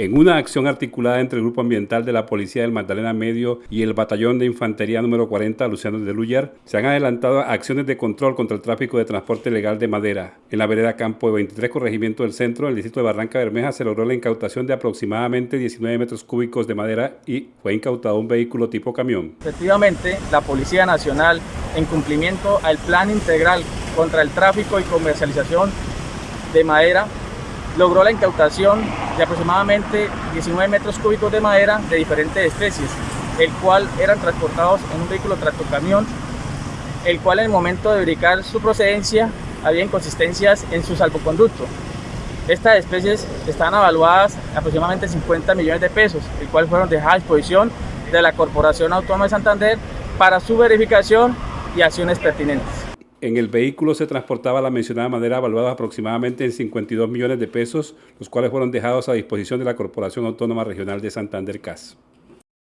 En una acción articulada entre el Grupo Ambiental de la Policía del Magdalena Medio y el Batallón de Infantería número 40, Luciano de Luyar, se han adelantado acciones de control contra el tráfico de transporte legal de madera. En la vereda Campo de 23 Corregimiento del Centro, en el distrito de Barranca Bermeja, se logró la incautación de aproximadamente 19 metros cúbicos de madera y fue incautado un vehículo tipo camión. Efectivamente, la Policía Nacional, en cumplimiento al Plan Integral contra el Tráfico y Comercialización de Madera, logró la incautación de aproximadamente 19 metros cúbicos de madera de diferentes especies, el cual eran transportados en un vehículo tractocamión, el cual en el momento de verificar su procedencia había inconsistencias en su salvoconducto. Estas especies están evaluadas aproximadamente 50 millones de pesos, el cual fueron dejadas a disposición de la Corporación Autónoma de Santander para su verificación y acciones pertinentes. En el vehículo se transportaba la mencionada madera evaluada aproximadamente en 52 millones de pesos, los cuales fueron dejados a disposición de la Corporación Autónoma Regional de Santander CAS.